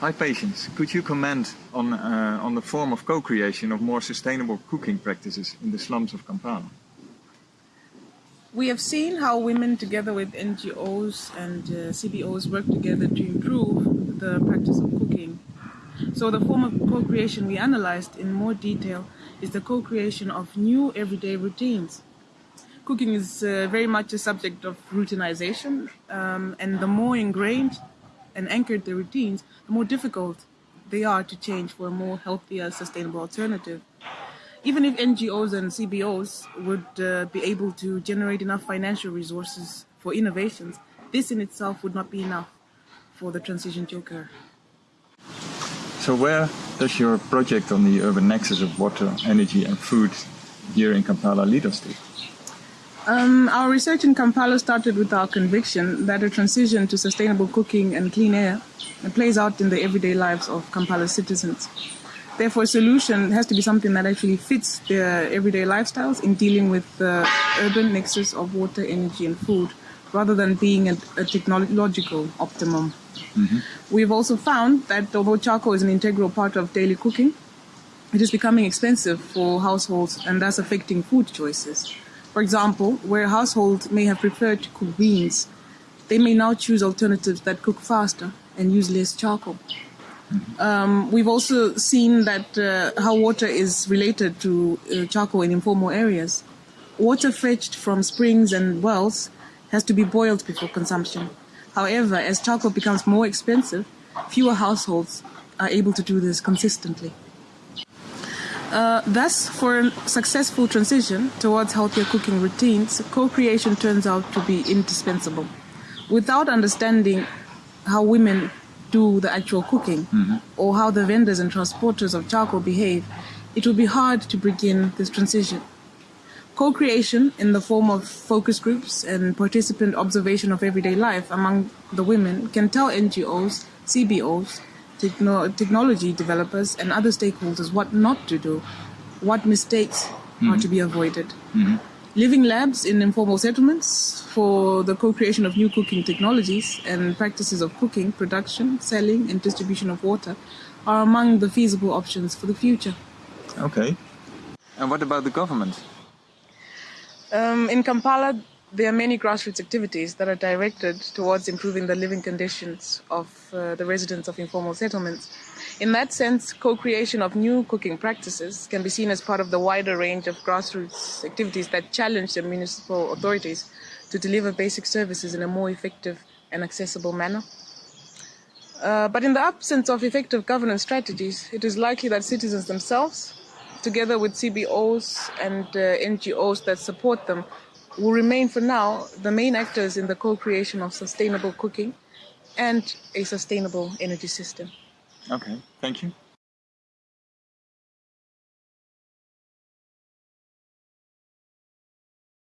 Hi Patience, could you comment on, uh, on the form of co-creation of more sustainable cooking practices in the slums of Kampala? We have seen how women together with NGOs and uh, CBOs work together to improve the practice of cooking. So the form of co-creation we analyzed in more detail is the co-creation of new everyday routines. Cooking is uh, very much a subject of routinization um, and the more ingrained and anchored the routines, the more difficult they are to change for a more healthier, sustainable alternative. Even if NGOs and CBOs would uh, be able to generate enough financial resources for innovations, this in itself would not be enough for the transition to occur. So where does your project on the urban nexus of water, energy and food here in Kampala lead us to? Um, our research in Kampala started with our conviction that a transition to sustainable cooking and clean air plays out in the everyday lives of Kampala citizens. Therefore, a solution has to be something that actually fits their everyday lifestyles in dealing with the urban nexus of water, energy, and food, rather than being a, a technological optimum. Mm-hmm. We've also found that although charcoal is an integral part of daily cooking, it is becoming expensive for households and thus affecting food choices. For example, where a household may have preferred to cook beans, they may now choose alternatives that cook faster and use less charcoal. Um, we've also seen that uh, how water is related to uh, charcoal in informal areas. Water fetched from springs and wells has to be boiled before consumption. However, as charcoal becomes more expensive, fewer households are able to do this consistently. Uh, thus, for a successful transition towards healthier cooking routines, co-creation turns out to be indispensable. Without understanding how women do the actual cooking mm-hmm. or how the vendors and transporters of charcoal behave, it will be hard to begin this transition. Co-creation in the form of focus groups and participant observation of everyday life among the women can tell NGOs, CBOs, techno technology developers and other stakeholders what not to do, what mistakes mm-hmm. are to be avoided. Mm-hmm. Living labs in informal settlements for the co-creation of new cooking technologies and practices of cooking, production, selling and distribution of water are among the feasible options for the future. Okay. And what about the government? Um, in Kampala, there are many grassroots activities that are directed towards improving the living conditions of uh, the residents of informal settlements. In that sense, co-creation of new cooking practices can be seen as part of the wider range of grassroots activities that challenge the municipal authorities to deliver basic services in a more effective and accessible manner. Uh, but in the absence of effective governance strategies, it is likely that citizens themselves, together with CBOs and uh, NGOs that support them, will remain for now the main actors in the co-creation of sustainable cooking and a sustainable energy system. Okay, thank you.